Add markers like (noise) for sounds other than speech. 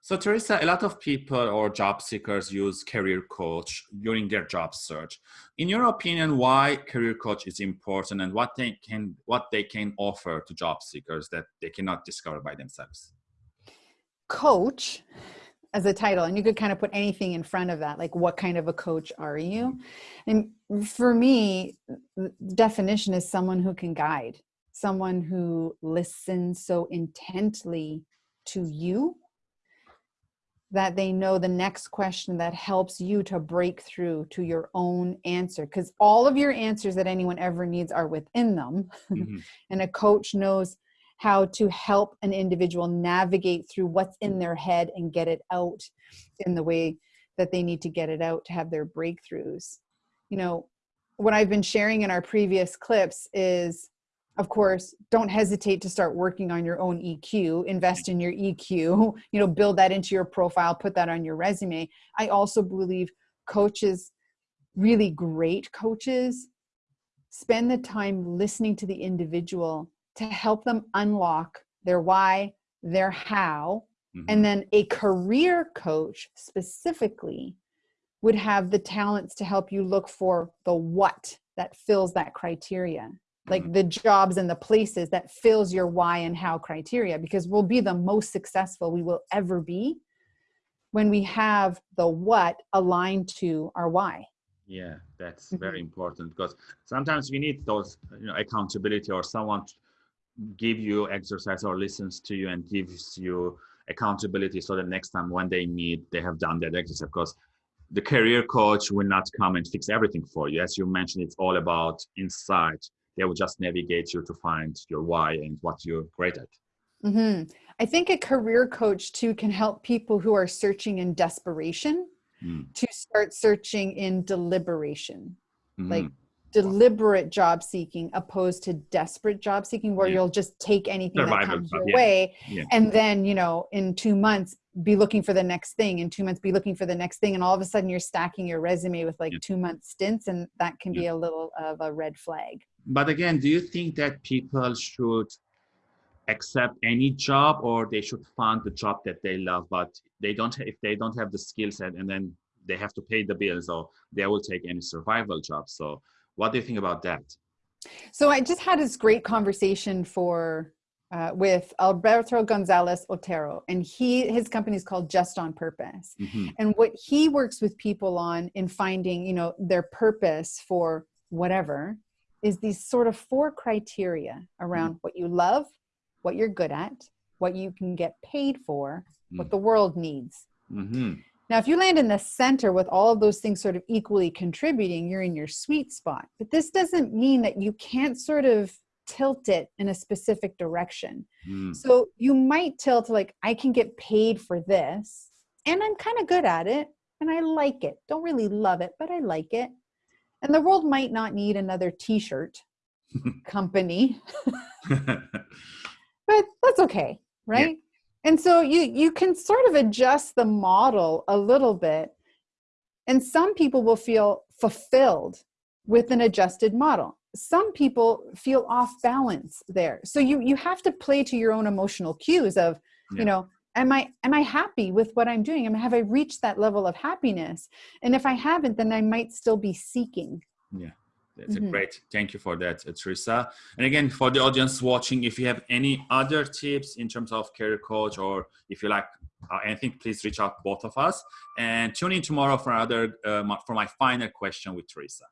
So Teresa, a lot of people or job seekers use career coach during their job search. In your opinion, why career coach is important and what they can what they can offer to job seekers that they cannot discover by themselves? Coach as a title and you could kind of put anything in front of that like what kind of a coach are you and for me definition is someone who can guide someone who listens so intently to you that they know the next question that helps you to break through to your own answer because all of your answers that anyone ever needs are within them (laughs) mm-hmm. and a coach knows how to help an individual navigate through what's in their head and get it out in the way that they need to get it out to have their breakthroughs you know what i've been sharing in our previous clips is of course don't hesitate to start working on your own eq invest in your eq (laughs) you know build that into your profile put that on your resume i also believe coaches really great coaches spend the time listening to the individual to help them unlock their why their how mm-hmm. and then a career coach specifically would have the talents to help you look for the what that fills that criteria like mm-hmm. the jobs and the places that fills your why and how criteria because we'll be the most successful we will ever be when we have the what aligned to our why yeah that's mm-hmm. very important because sometimes we need those you know accountability or someone give you exercise or listens to you and gives you accountability so that next time when they meet they have done that exercise because the career coach will not come and fix everything for you as you mentioned it's all about insight they will just navigate you to find your why and what you're great at. Mm-hmm. I think a career coach too can help people who are searching in desperation mm. to start searching in deliberation, mm-hmm. like deliberate job seeking opposed to desperate job seeking where yeah. you'll just take anything Survival that comes your yeah. way yeah. and then you know in two months be looking for the next thing in two months be looking for the next thing and all of a sudden you're stacking your resume with like two month stints and that can be a little of a red flag but again, do you think that people should accept any job or they should find the job that they love, but they don't, if they don't have the skill set and then they have to pay the bills or they will take any survival job. So what do you think about that? So I just had this great conversation for uh, with Alberto Gonzalez Otero, and he his company is called Just on Purpose. Mm-hmm. And what he works with people on in finding, you know, their purpose for whatever is these sort of four criteria around mm. what you love, what you're good at, what you can get paid for, mm. what the world needs. Mm-hmm. Now, if you land in the center with all of those things sort of equally contributing, you're in your sweet spot. But this doesn't mean that you can't sort of tilt it in a specific direction. Mm. So you might tilt like, I can get paid for this, and I'm kind of good at it, and I like it. Don't really love it, but I like it and the world might not need another t-shirt (laughs) company (laughs) but that's okay right yeah. and so you you can sort of adjust the model a little bit and some people will feel fulfilled with an adjusted model some people feel off balance there so you you have to play to your own emotional cues of yeah. you know am i am i happy with what i'm doing? Am have i reached that level of happiness? And if i haven't then i might still be seeking. Yeah that's mm-hmm. a great thank you for that teresa. And again for the audience watching if you have any other tips in terms of career coach or if you like uh, anything please reach out both of us. And tune in tomorrow for another uh, for my final question with teresa